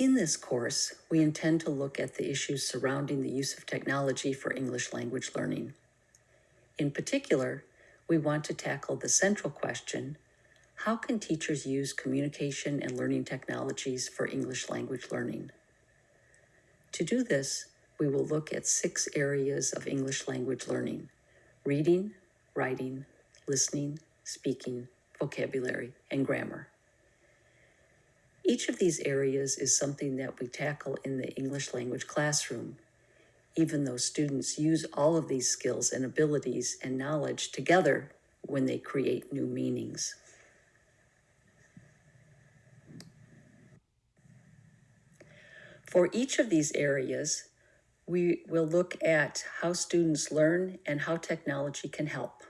In this course, we intend to look at the issues surrounding the use of technology for English language learning. In particular, we want to tackle the central question, how can teachers use communication and learning technologies for English language learning? To do this, we will look at six areas of English language learning, reading, writing, listening, speaking, vocabulary, and grammar. Each of these areas is something that we tackle in the English language classroom, even though students use all of these skills and abilities and knowledge together when they create new meanings. For each of these areas, we will look at how students learn and how technology can help.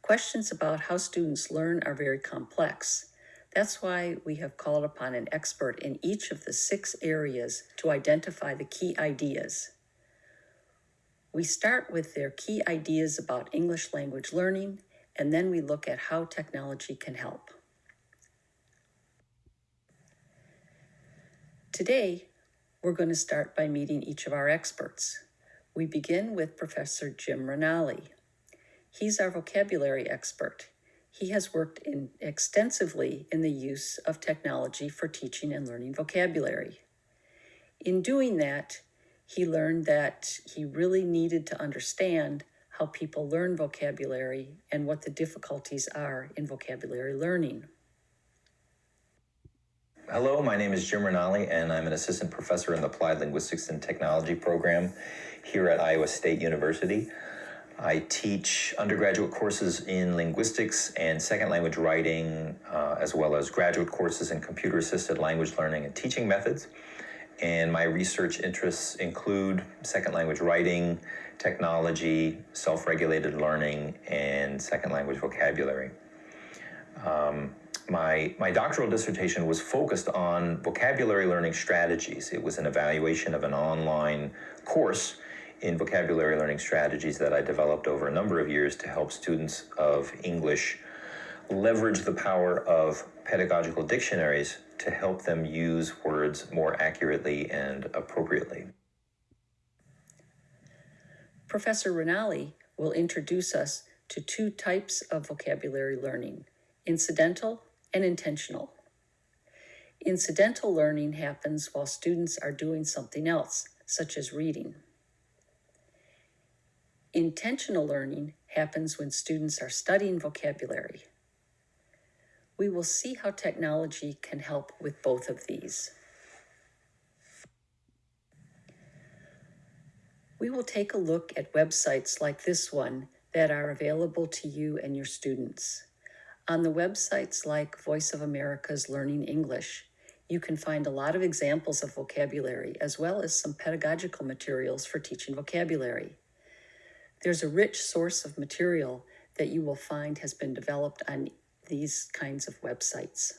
Questions about how students learn are very complex. That's why we have called upon an expert in each of the six areas to identify the key ideas. We start with their key ideas about English language learning, and then we look at how technology can help. Today, we're going to start by meeting each of our experts. We begin with Professor Jim Ranalli. He's our vocabulary expert. He has worked in extensively in the use of technology for teaching and learning vocabulary. In doing that, he learned that he really needed to understand how people learn vocabulary and what the difficulties are in vocabulary learning. Hello, my name is Jim Ranalli, and I'm an assistant professor in the Applied Linguistics and Technology program here at Iowa State University. I teach undergraduate courses in linguistics and second language writing, uh, as well as graduate courses in computer assisted language learning and teaching methods. And my research interests include second language writing, technology, self regulated learning, and second language vocabulary. Um, my, my doctoral dissertation was focused on vocabulary learning strategies. It was an evaluation of an online course in vocabulary learning strategies that I developed over a number of years to help students of English leverage the power of pedagogical dictionaries to help them use words more accurately and appropriately. Professor Ranalli will introduce us to two types of vocabulary learning, incidental and intentional. Incidental learning happens while students are doing something else, such as reading. Intentional learning happens when students are studying vocabulary. We will see how technology can help with both of these. We will take a look at websites like this one that are available to you and your students. On the websites like Voice of America's Learning English, you can find a lot of examples of vocabulary as well as some pedagogical materials for teaching vocabulary. There's a rich source of material that you will find has been developed on these kinds of websites.